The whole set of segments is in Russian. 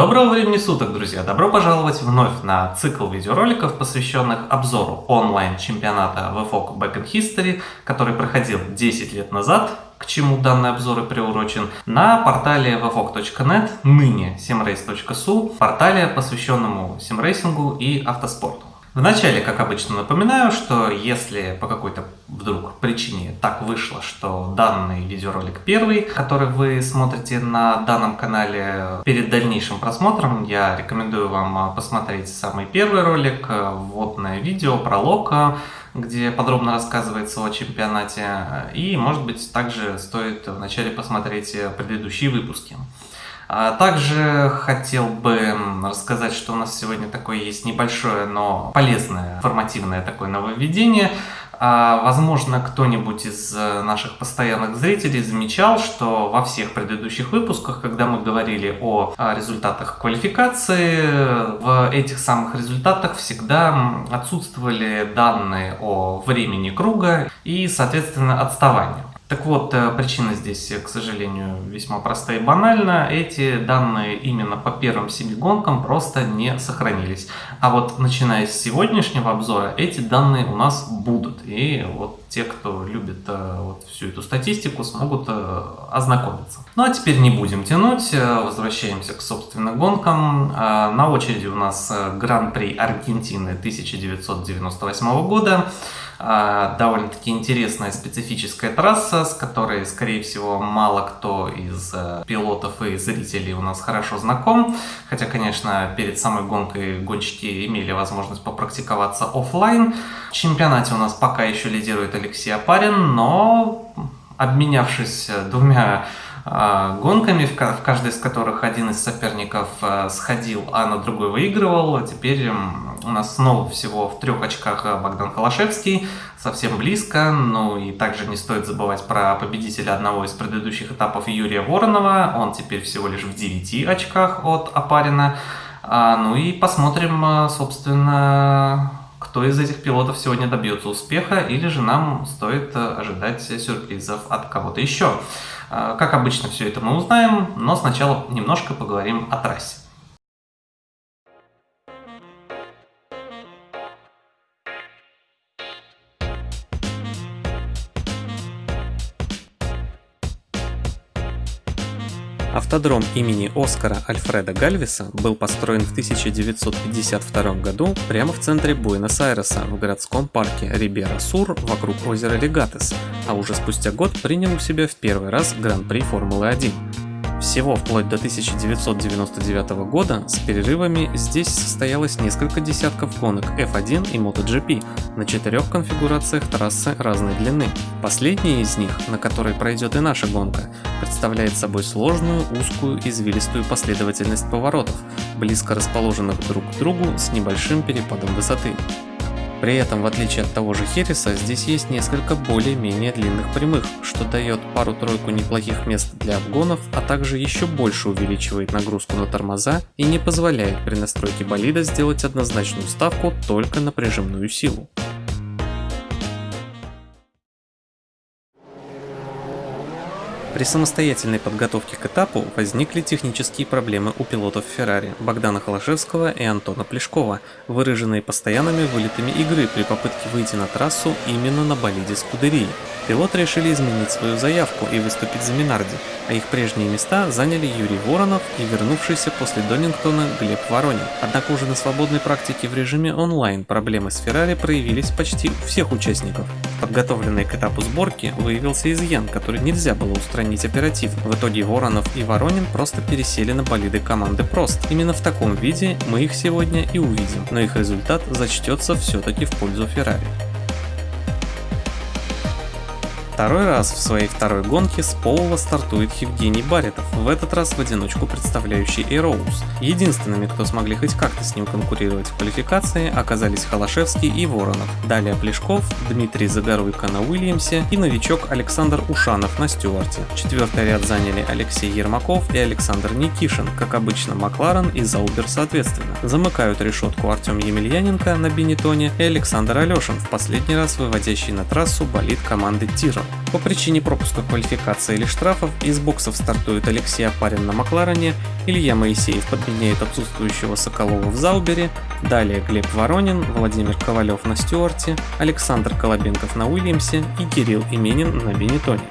Доброго времени суток, друзья! Добро пожаловать вновь на цикл видеороликов, посвященных обзору онлайн-чемпионата VFOC Back in History, который проходил 10 лет назад, к чему данный обзор и приурочен, на портале vfoc.net, ныне simrace.su, портале, посвященному симрейсингу и автоспорту. Вначале, как обычно, напоминаю, что если по какой-то вдруг причине так вышло, что данный видеоролик первый, который вы смотрите на данном канале, перед дальнейшим просмотром я рекомендую вам посмотреть самый первый ролик, вводное видео, пролог, где подробно рассказывается о чемпионате, и, может быть, также стоит вначале посмотреть предыдущие выпуски. А также хотел бы рассказать, что у нас сегодня такое есть небольшое, но полезное, информативное такое нововведение. А, возможно, кто-нибудь из э, наших постоянных зрителей замечал, что во всех предыдущих выпусках, когда мы говорили о результатах квалификации, в этих самых результатах всегда отсутствовали данные о времени круга и, соответственно, отставанию. Так вот, э, причина здесь, к сожалению, весьма простая и банальна. Эти данные именно по первым семи гонкам просто не сохранились. А вот начиная с сегодняшнего обзора, эти данные у нас будут. И вот те, кто любит э, вот всю эту статистику, смогут э, ознакомиться. Ну а теперь не будем тянуть, возвращаемся к собственным гонкам. На очереди у нас Гран-при Аргентины 1998 года. Довольно-таки интересная специфическая трасса, с которой, скорее всего, мало кто из э, пилотов и зрителей у нас хорошо знаком. Хотя, конечно, перед самой гонкой гонщики имели возможность попрактиковаться офлайн. В чемпионате у нас пока еще лидирует Алексей Апарин, но обменявшись двумя а, гонками, в каждой из которых один из соперников э, сходил, а на другой выигрывал. А теперь у нас снова всего в трех очках Богдан Холошевский, совсем близко. Ну и также не стоит забывать про победителя одного из предыдущих этапов Юрия Воронова. Он теперь всего лишь в 9 очках от Апарина. А, ну и посмотрим, собственно, кто из этих пилотов сегодня добьется успеха, или же нам стоит ожидать сюрпризов от кого-то еще. А, как обычно, все это мы узнаем, но сначала немножко поговорим о трассе. Автодром имени Оскара Альфреда Гальвиса был построен в 1952 году прямо в центре Буэнос-Айреса в городском парке Рибера-Сур вокруг озера Легатес, а уже спустя год принял у себя в первый раз Гран-при Формулы-1. Всего вплоть до 1999 года с перерывами здесь состоялось несколько десятков гонок F1 и MotoGP на четырех конфигурациях трассы разной длины. Последняя из них, на которой пройдет и наша гонка, представляет собой сложную, узкую, извилистую последовательность поворотов, близко расположенных друг к другу с небольшим перепадом высоты. При этом, в отличие от того же Хереса, здесь есть несколько более-менее длинных прямых, что дает пару-тройку неплохих мест для обгонов, а также еще больше увеличивает нагрузку на тормоза и не позволяет при настройке болида сделать однозначную ставку только на прижимную силу. При самостоятельной подготовке к этапу возникли технические проблемы у пилотов Феррари Богдана Холошевского и Антона Плешкова, выраженные постоянными вылетами игры при попытке выйти на трассу именно на болиде Скудерии. Пилоты решили изменить свою заявку и выступить за Минарди, а их прежние места заняли Юрий Воронов и вернувшийся после Донингтона Глеб Воронин. Однако уже на свободной практике в режиме онлайн проблемы с Феррари проявились почти у всех участников. Подготовленный к этапу сборки выявился изъян, который нельзя было устранить оперативно. В итоге Воронов и Воронин просто пересели на болиды команды Прост. Именно в таком виде мы их сегодня и увидим, но их результат зачтется все-таки в пользу Феррари. Второй раз в своей второй гонке с полова стартует Евгений Баритов, в этот раз в одиночку представляющий Эроуз. Единственными, кто смогли хоть как-то с ним конкурировать в квалификации, оказались Холошевский и Воронов. Далее Плешков, Дмитрий Загоруйко на Уильямсе и новичок Александр Ушанов на Стюарте. Четвертый ряд заняли Алексей Ермаков и Александр Никишин, как обычно Макларен и Заубер соответственно. Замыкают решетку Артем Емельяненко на Бенетоне и Александр Алешин, в последний раз выводящий на трассу болид команды Тиро. По причине пропуска квалификации или штрафов из боксов стартует Алексей Апарин на Макларене, Илья Моисеев подменяет отсутствующего Соколова в Заубере, далее Глеб Воронин, Владимир Ковалев на Стюарте, Александр Колобенков на Уильямсе и Кирилл Именин на Бенетоне.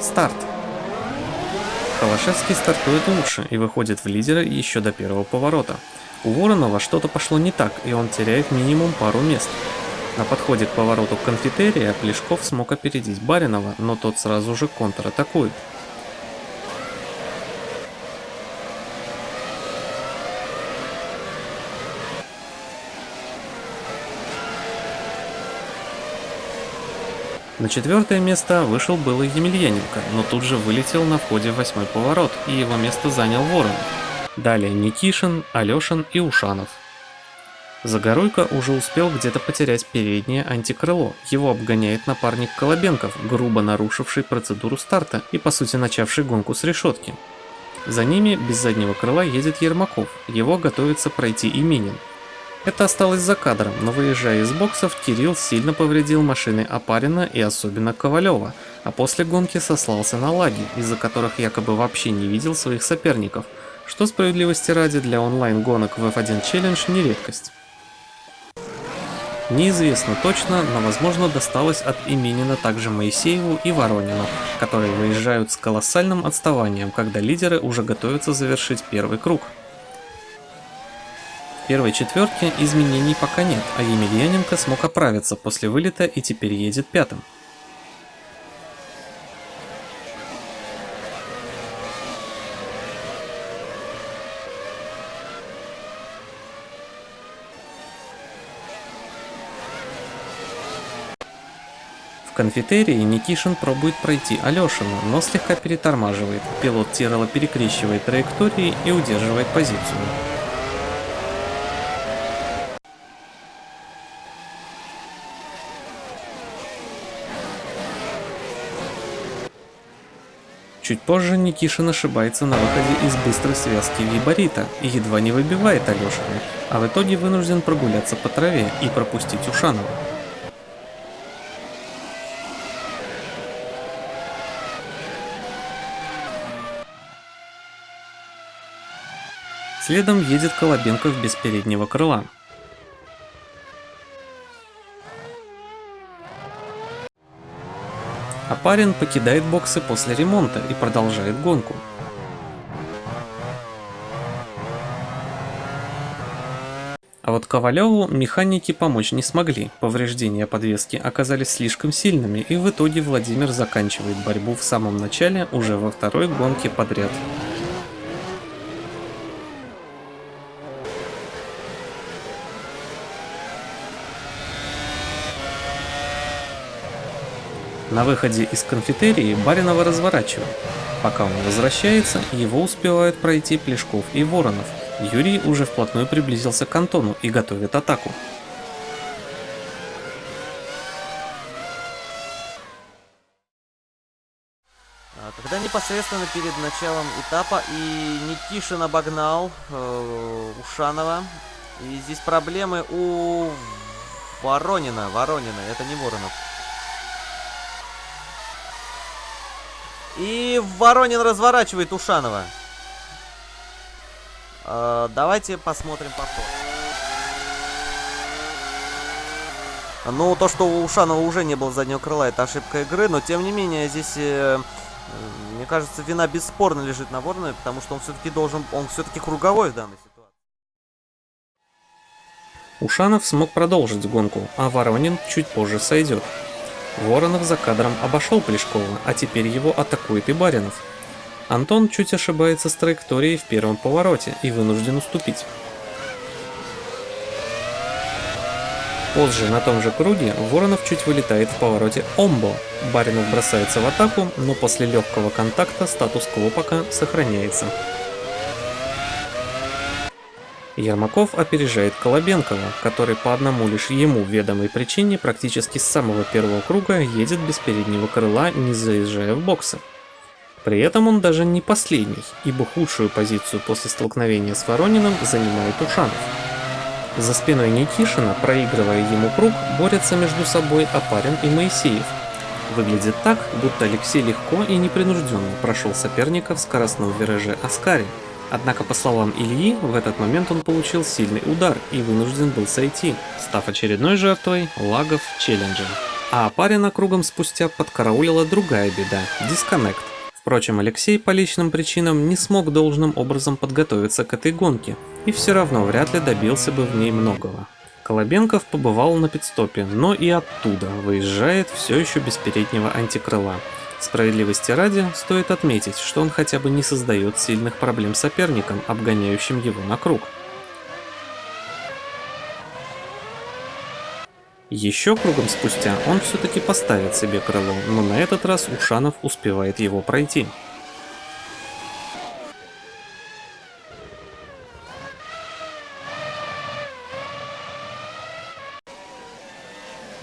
Старт. Холошевский стартует лучше и выходит в лидеры еще до первого поворота. У Воронова что-то пошло не так, и он теряет минимум пару мест. На подходе к повороту конфетерия Плешков смог опередить Баринова, но тот сразу же контратакует. На четвертое место вышел было Емельяненко, но тут же вылетел на входе восьмой поворот, и его место занял Воронов. Далее Никишин, Алешин и Ушанов. Загоруйко уже успел где-то потерять переднее антикрыло. Его обгоняет напарник Колобенков, грубо нарушивший процедуру старта и по сути начавший гонку с решетки. За ними без заднего крыла едет Ермаков, его готовится пройти Именин. Это осталось за кадром, но выезжая из боксов, Кирилл сильно повредил машины Апарина и особенно Ковалева, а после гонки сослался на лаги, из-за которых якобы вообще не видел своих соперников, что справедливости ради для онлайн-гонок в F1 Challenge не редкость. Неизвестно точно, но возможно досталось от Именина также Моисееву и Воронину, которые выезжают с колоссальным отставанием, когда лидеры уже готовятся завершить первый круг первой четверке изменений пока нет, а Емельяненко смог оправиться после вылета и теперь едет пятым. Конфетерии Никишин пробует пройти Алешину, но слегка перетормаживает. Пилот Тирола перекрещивает траектории и удерживает позицию. Чуть позже Никишин ошибается на выходе из быстрой связки Виборита и едва не выбивает Алешина, а в итоге вынужден прогуляться по траве и пропустить Ушанова. Следом едет Колобенков без переднего крыла. А парень покидает боксы после ремонта и продолжает гонку. А вот Ковалеву механики помочь не смогли, повреждения подвески оказались слишком сильными и в итоге Владимир заканчивает борьбу в самом начале уже во второй гонке подряд. На выходе из конфетерии Баринова разворачивают. Пока он возвращается, его успевают пройти Плешков и Воронов. Юрий уже вплотную приблизился к Антону и готовит атаку. А, когда непосредственно перед началом этапа и Никишин обогнал э, Ушанова. И здесь проблемы у Воронина. Воронина, это не Воронов. И Воронин разворачивает Ушанова. Э, давайте посмотрим повтор. Ну, то, что у Ушанова уже не было заднего крыла, это ошибка игры, но тем не менее здесь, э, мне кажется, вина бесспорно лежит на Воронове, потому что он все-таки должен, он все-таки круговой в данной ситуации. Ушанов смог продолжить гонку, а Воронин чуть позже сойдет. Воронов за кадром обошел Плешкова, а теперь его атакует и Баринов. Антон чуть ошибается с траекторией в первом повороте и вынужден уступить. Позже на том же круге Воронов чуть вылетает в повороте Омбо. Баринов бросается в атаку, но после легкого контакта статус-кво пока сохраняется. Ермаков опережает Колобенкова, который по одному лишь ему ведомой причине практически с самого первого круга едет без переднего крыла, не заезжая в боксы. При этом он даже не последний, ибо худшую позицию после столкновения с Ворониным занимает Ушанов. За спиной Никишина, проигрывая ему круг, борются между собой Апарин и Моисеев. Выглядит так, будто Алексей легко и непринужденно прошел соперника в скоростном вираже Аскари. Однако, по словам Ильи, в этот момент он получил сильный удар и вынужден был сойти, став очередной жертвой лагов челленджа. А Апарина кругом спустя подкараулила другая беда – дисконнект. Впрочем, Алексей по личным причинам не смог должным образом подготовиться к этой гонке, и все равно вряд ли добился бы в ней многого. Колобенков побывал на пидстопе, но и оттуда выезжает все еще без переднего антикрыла. Справедливости ради, стоит отметить, что он хотя бы не создает сильных проблем соперникам, обгоняющим его на круг. Еще кругом спустя он все-таки поставит себе крыло, но на этот раз Ушанов успевает его пройти.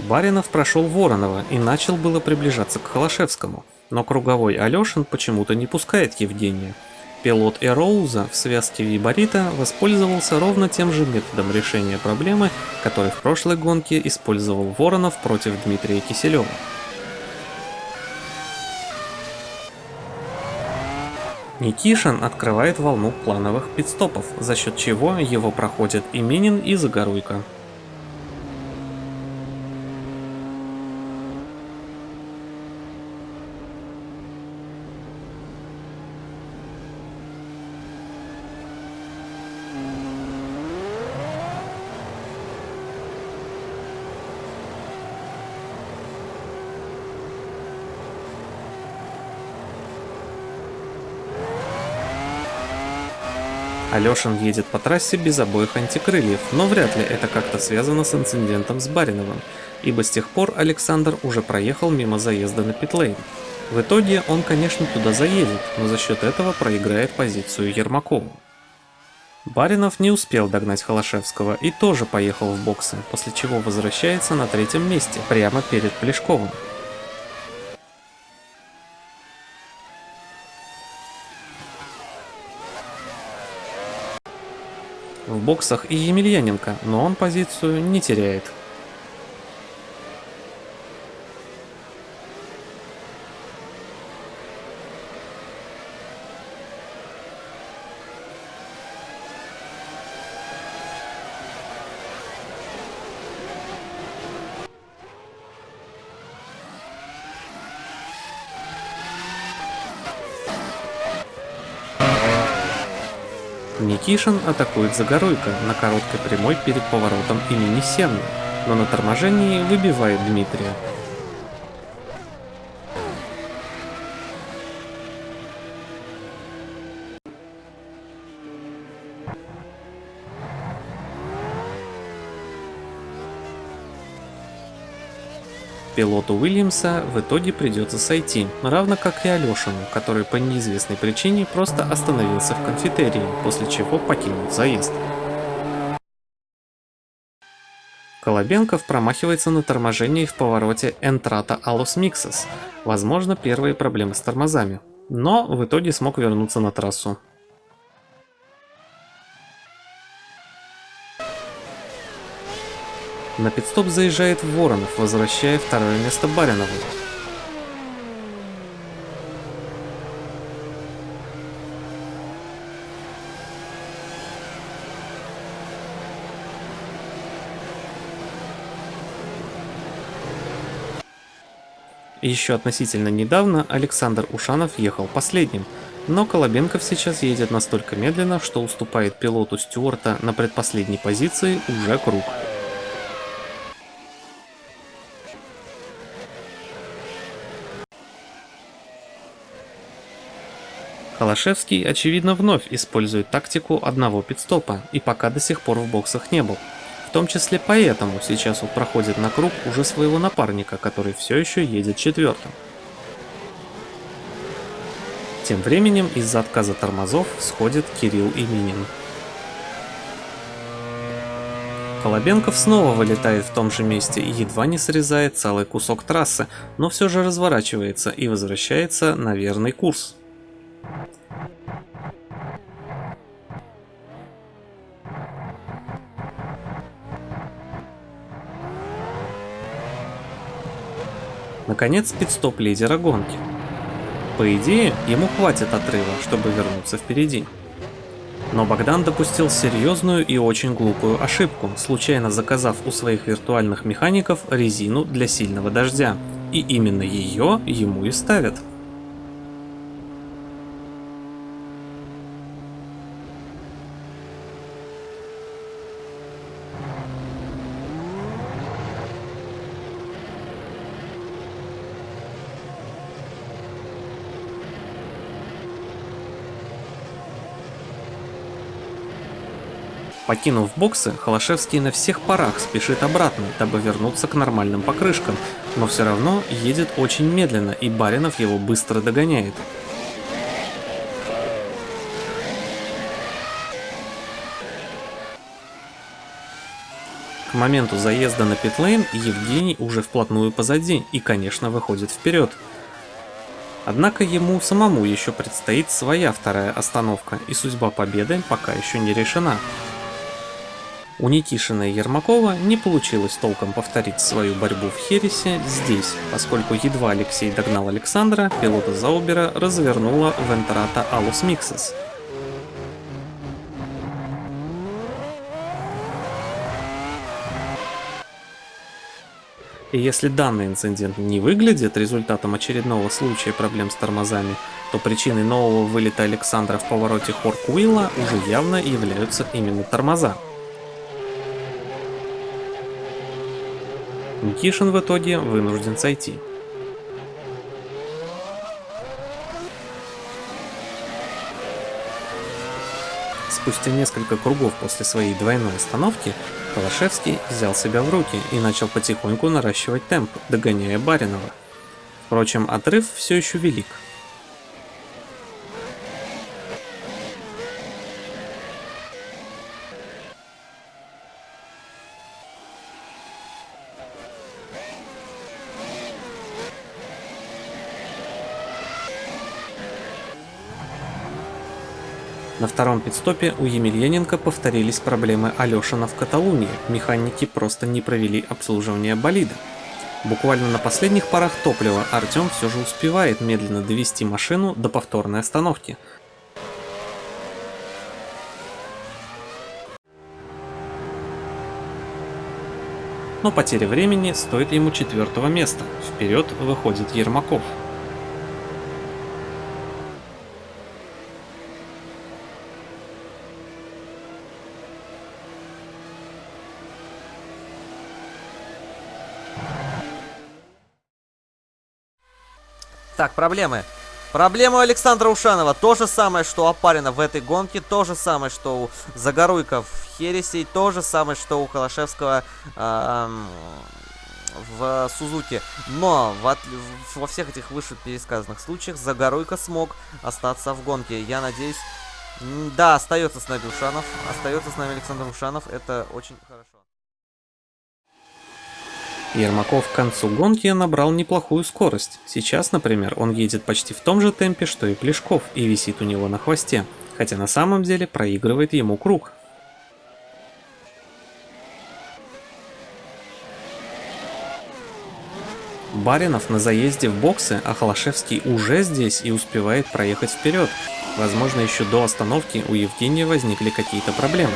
Баринов прошел Воронова и начал было приближаться к Холошевскому, но круговой Алешин почему-то не пускает Евгения. Пилот Эроуза в связке Виборита воспользовался ровно тем же методом решения проблемы, который в прошлой гонке использовал Воронов против Дмитрия Киселева. Никишин открывает волну плановых пидстопов, за счет чего его проходят и Минин, и Загоруйко. Алешин едет по трассе без обоих антикрыльев, но вряд ли это как-то связано с инцидентом с Бариновым, ибо с тех пор Александр уже проехал мимо заезда на питлейн. В итоге он, конечно, туда заедет, но за счет этого проиграет позицию Ермакову. Баринов не успел догнать Холошевского и тоже поехал в боксы, после чего возвращается на третьем месте, прямо перед Плешковым. Боксах и Емельяненко, но он позицию не теряет. Никишин атакует Загоруйко на короткой прямой перед поворотом имени Сенны, но на торможении выбивает Дмитрия. Пилоту Уильямса в итоге придется сойти, равно как и Алешину, который по неизвестной причине просто остановился в конфетерии, после чего покинул заезд. Колобенков промахивается на торможении в повороте Entrata Alus Mixes, возможно первые проблемы с тормозами, но в итоге смог вернуться на трассу. На пидстоп заезжает Воронов, возвращая второе место Баринову. Еще относительно недавно Александр Ушанов ехал последним, но Колобенков сейчас едет настолько медленно, что уступает пилоту Стюарта на предпоследней позиции уже круг. Холошевский, очевидно, вновь использует тактику одного пидстопа и пока до сих пор в боксах не был. В том числе поэтому сейчас он проходит на круг уже своего напарника, который все еще едет четвертым. Тем временем из-за отказа тормозов сходит Кирилл и Минин. Колобенков снова вылетает в том же месте и едва не срезает целый кусок трассы, но все же разворачивается и возвращается на верный курс. Наконец, пидстоп лидера гонки. По идее, ему хватит отрыва, чтобы вернуться впереди. Но Богдан допустил серьезную и очень глупую ошибку, случайно заказав у своих виртуальных механиков резину для сильного дождя. И именно ее ему и ставят. Покинув боксы, Холошевский на всех парах спешит обратно, дабы вернуться к нормальным покрышкам, но все равно едет очень медленно, и Баринов его быстро догоняет. К моменту заезда на питлейн Евгений уже вплотную позади и, конечно, выходит вперед. Однако ему самому еще предстоит своя вторая остановка, и судьба победы пока еще не решена. У Никишина и Ермакова не получилось толком повторить свою борьбу в Хересе здесь, поскольку едва Алексей догнал Александра, пилота Заубера развернула Вентрата Алус Миксес. И если данный инцидент не выглядит результатом очередного случая проблем с тормозами, то причиной нового вылета Александра в повороте Хоркуилла уже явно являются именно тормоза. Никишин в итоге вынужден сойти. Спустя несколько кругов после своей двойной остановки, Холошевский взял себя в руки и начал потихоньку наращивать темп, догоняя Баринова. Впрочем, отрыв все еще велик. Втором пидстопе у Емельяненко повторились проблемы Алешина в Каталунии, механики просто не провели обслуживание болида. Буквально на последних парах топлива Артем все же успевает медленно довести машину до повторной остановки. Но потеря времени стоит ему четвертого места, вперед выходит Ермаков. Так, проблемы. Проблема у Александра Ушанова. То же самое, что у Апарина в этой гонке. То же самое, что у Загоруйка в Хересе. И то же самое, что у Холошевского э, в Сузуке. Но в, во всех этих выше пересказанных случаях Загоруйка смог остаться в гонке. Я надеюсь... Да, остается с нами Ушанов. Остается с нами Александр Ушанов. Это очень хорошо. Ермаков к концу гонки набрал неплохую скорость. Сейчас, например, он едет почти в том же темпе, что и Плешков, и висит у него на хвосте, хотя на самом деле проигрывает ему круг. Баринов на заезде в боксы, а Холошевский уже здесь и успевает проехать вперед. Возможно, еще до остановки у Евгения возникли какие-то проблемы.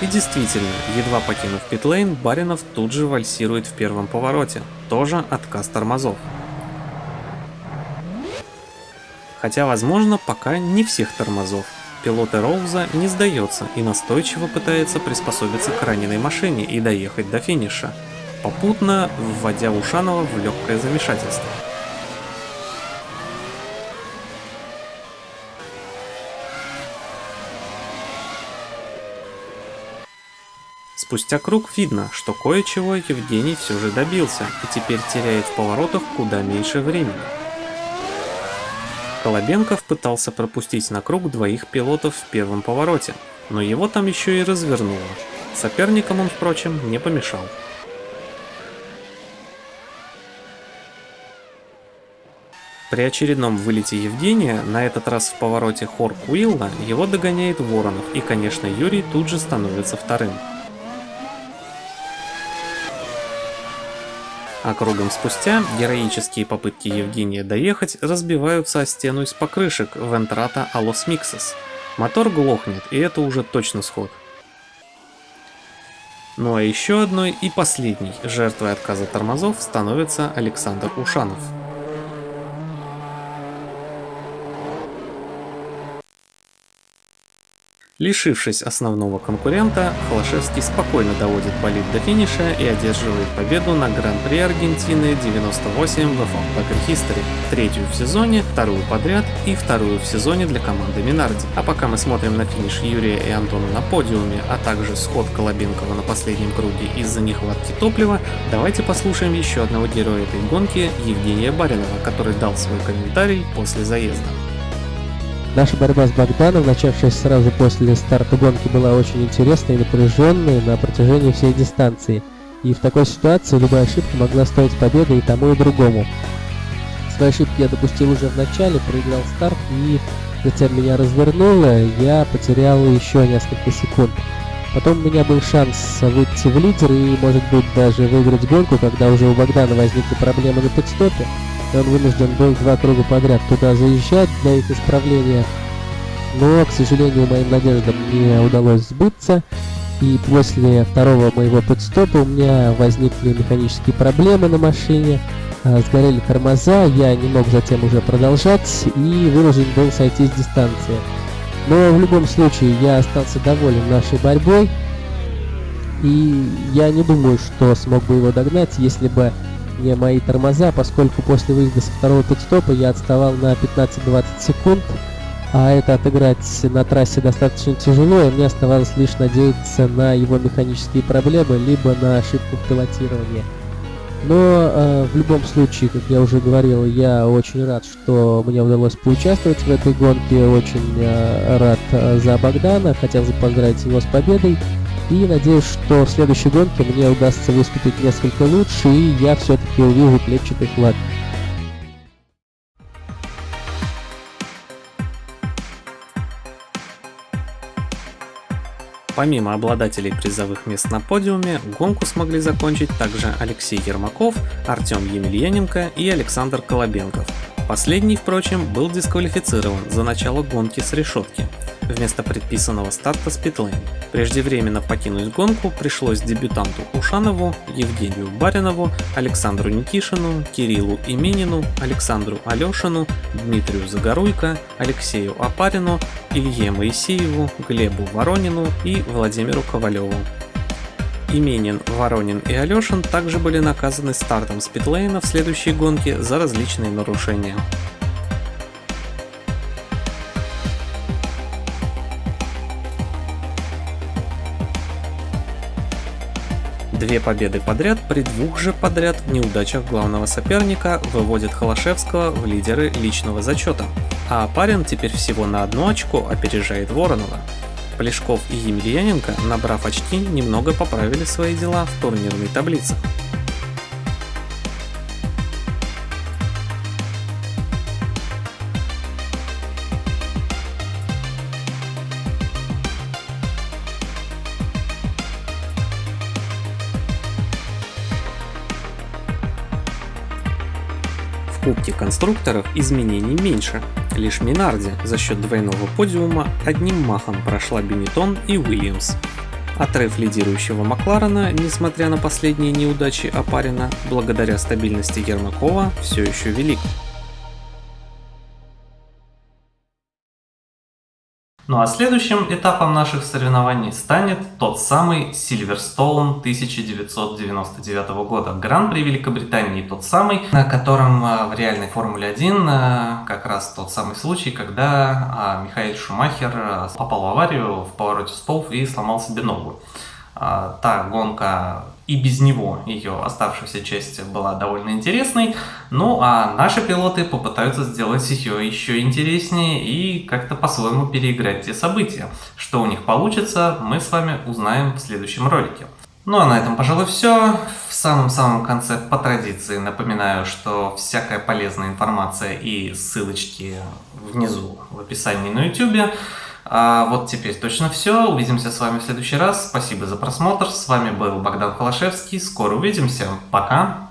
И действительно, едва покинув питлейн, Баринов тут же вальсирует в первом повороте, тоже отказ тормозов. Хотя, возможно, пока не всех тормозов. Пилот Роуза не сдается и настойчиво пытается приспособиться к раненой машине и доехать до финиша, попутно вводя Ушанова в легкое замешательство. Спустя круг видно, что кое-чего Евгений все же добился и теперь теряет в поворотах куда меньше времени. Колобенков пытался пропустить на круг двоих пилотов в первом повороте, но его там еще и развернуло. Соперникам он, впрочем, не помешал. При очередном вылете Евгения, на этот раз в повороте Хорк Уилла, его догоняет Воронов, и, конечно, Юрий тут же становится вторым. А кругом спустя героические попытки Евгения доехать разбиваются о стену из покрышек Вентрата Алос Миксес. Мотор глохнет, и это уже точно сход. Ну а еще одной и последней жертвой отказа тормозов становится Александр Ушанов. Лишившись основного конкурента, Холошевский спокойно доводит болид до финиша и одерживает победу на Гран-при Аргентины 98 в F1 Back History, третью в сезоне, вторую подряд и вторую в сезоне для команды Минарди. А пока мы смотрим на финиш Юрия и Антона на подиуме, а также сход Колобенкова на последнем круге из-за нехватки топлива, давайте послушаем еще одного героя этой гонки, Евгения Баринова, который дал свой комментарий после заезда. Наша борьба с Богданом, начавшаяся сразу после старта гонки, была очень интересной и напряженной на протяжении всей дистанции. И в такой ситуации любая ошибка могла стоить победы и тому, и другому. Свои ошибки я допустил уже в начале, проиграл старт и затем меня развернуло, я потерял еще несколько секунд. Потом у меня был шанс выйти в лидер и, может быть, даже выиграть гонку, когда уже у Богдана возникли проблемы на подстопе и он вынужден был два круга подряд туда заезжать для их исправления. Но, к сожалению, моим надеждам не удалось сбыться. И после второго моего подстопа у меня возникли механические проблемы на машине, а, сгорели тормоза, я не мог затем уже продолжать и вынужден был сойти с дистанции. Но в любом случае я остался доволен нашей борьбой, и я не думаю, что смог бы его догнать, если бы не мои тормоза, поскольку после выезда со второго пидстопа я отставал на 15-20 секунд, а это отыграть на трассе достаточно тяжело, и мне оставалось лишь надеяться на его механические проблемы, либо на ошибку в пилотировании. Но э, в любом случае, как я уже говорил, я очень рад, что мне удалось поучаствовать в этой гонке, очень э, рад э, за Богдана, хотел бы поздравить его с победой. И надеюсь, что в следующей гонке мне удастся выступить несколько лучше, и я все-таки увижу клетчатый флаг. Помимо обладателей призовых мест на подиуме, гонку смогли закончить также Алексей Ермаков, Артем Емельяненко и Александр Колобенков. Последний, впрочем, был дисквалифицирован за начало гонки с решетки вместо предписанного старта с питлейн. Преждевременно покинуть гонку пришлось дебютанту Ушанову, Евгению Баринову, Александру Никишину, Кириллу Именину, Александру Алешину, Дмитрию Загоруйко, Алексею Апарину, Илье Моисееву, Глебу Воронину и Владимиру Ковалеву. Именин, Воронин и Алешин также были наказаны стартом с питлейна в следующей гонке за различные нарушения. Две победы подряд при двух же подряд неудачах главного соперника выводит Холошевского в лидеры личного зачета, а Парин теперь всего на одно очко опережает Воронова. Плешков и Емельяненко, набрав очки, немного поправили свои дела в турнирной таблице. Кубке конструкторов изменений меньше. Лишь Минарди за счет двойного подиума одним махом прошла Бенетон и Уильямс. Отрыв лидирующего Макларена, несмотря на последние неудачи Апарина, благодаря стабильности Ермакова, все еще велик. Ну а следующим этапом наших соревнований станет тот самый Silverstone 1999 года. Гран-при Великобритании тот самый, на котором а, в реальной Формуле 1 а, как раз тот самый случай, когда а, Михаил Шумахер попал в аварию в повороте столб и сломал себе ногу. Та гонка и без него ее оставшаяся часть была довольно интересной. Ну а наши пилоты попытаются сделать ее еще интереснее и как-то по-своему переиграть те события. Что у них получится, мы с вами узнаем в следующем ролике. Ну а на этом, пожалуй, все. В самом-самом конце, по традиции, напоминаю, что всякая полезная информация и ссылочки внизу в описании на YouTube. А вот теперь точно все. Увидимся с вами в следующий раз. Спасибо за просмотр. С вами был Богдан Холошевский. Скоро увидимся. Пока!